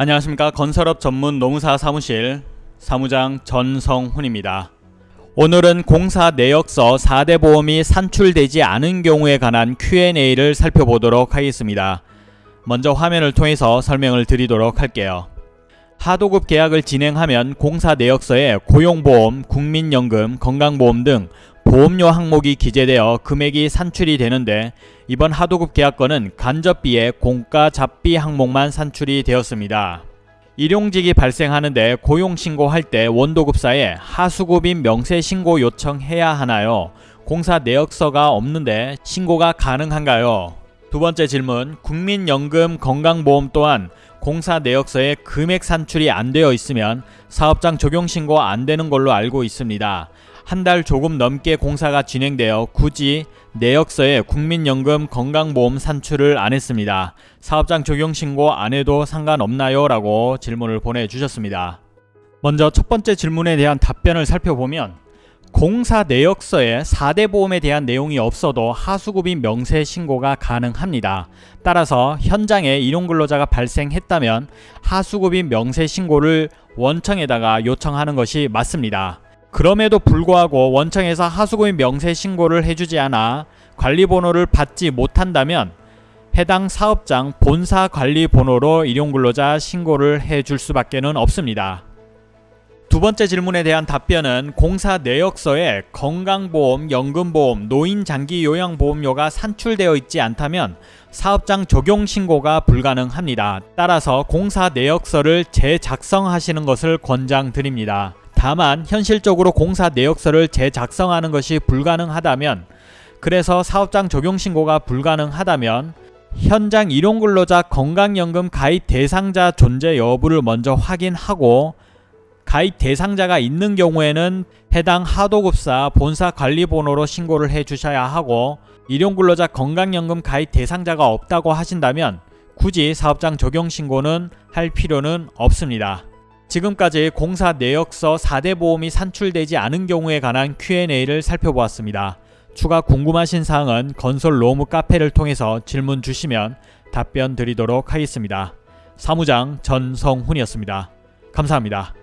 안녕하십니까 건설업 전문 노무사 사무실 사무장 전성훈입니다. 오늘은 공사 내역서 4대 보험이 산출되지 않은 경우에 관한 Q&A를 살펴보도록 하겠습니다. 먼저 화면을 통해서 설명을 드리도록 할게요. 하도급 계약을 진행하면 공사 내역서에 고용보험, 국민연금, 건강보험 등 보험료 항목이 기재되어 금액이 산출이 되는데 이번 하도급 계약건은 간접비에 공가 잡비 항목만 산출이 되었습니다. 일용직이 발생하는데 고용신고할 때 원도급사에 하수급인 명세신고 요청해야 하나요? 공사 내역서가 없는데 신고가 가능한가요? 두 번째 질문 국민연금 건강보험 또한 공사 내역서에 금액 산출이 안 되어 있으면 사업장 적용 신고 안 되는 걸로 알고 있습니다. 한 달 조금 넘게 공사가 진행되어 굳이 내역서에 국민연금 건강보험 산출을 안 했습니다. 사업장 적용 신고 안 해도 상관없나요? 라고 질문을 보내주셨습니다. 먼저 첫 번째 질문에 대한 답변을 살펴보면 공사 내역서에 4대 보험에 대한 내용이 없어도 하수급인 명세 신고가 가능합니다. 따라서 현장에 일용근로자가 발생했다면 하수급인 명세 신고를 원청에다가 요청하는 것이 맞습니다. 그럼에도 불구하고 원청에서 하수급인 명세 신고를 해주지 않아 관리번호를 받지 못한다면 해당 사업장 본사 관리번호로 일용근로자 신고를 해줄 수밖에 는 없습니다. 두 번째 질문에 대한 답변은 공사 내역서에 건강보험, 연금보험, 노인장기요양보험료가 산출되어 있지 않다면 사업장 적용 신고가 불가능합니다. 따라서 공사 내역서를 재작성하시는 것을 권장드립니다. 다만 현실적으로 공사 내역서를 재작성하는 것이 불가능하다면 그래서 사업장 적용 신고가 불가능하다면 현장 일용근로자 건강연금 가입 대상자 존재 여부를 먼저 확인하고 가입 대상자가 있는 경우에는 해당 하도급사 본사 관리번호로 신고를 해 주셔야 하고 일용근로자 건강연금 가입 대상자가 없다고 하신다면 굳이 사업장 적용 신고는 할 필요는 없습니다. 지금까지 공사 내역서 4대 보험이 산출되지 않은 경우에 관한 Q&A를 살펴보았습니다. 추가 궁금하신 사항은 건설 로무 카페를 통해서 질문 주시면 답변 드리도록 하겠습니다. 사무장 전성훈이었습니다. 감사합니다.